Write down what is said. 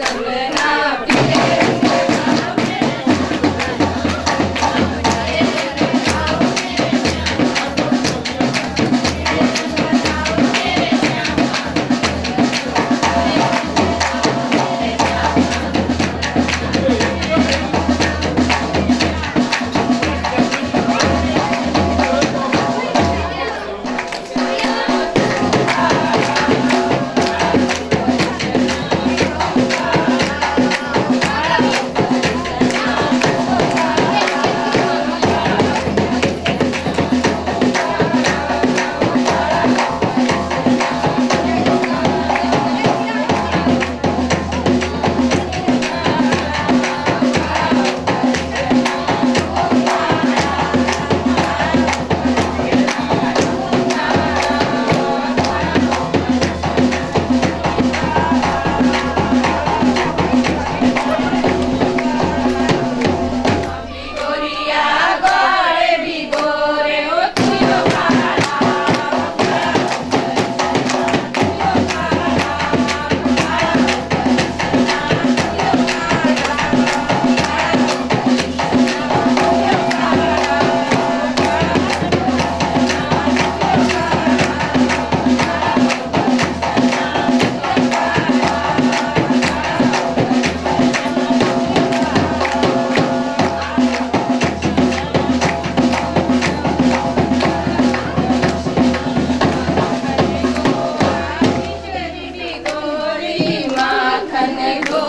ಸರ್ವೇ Amen.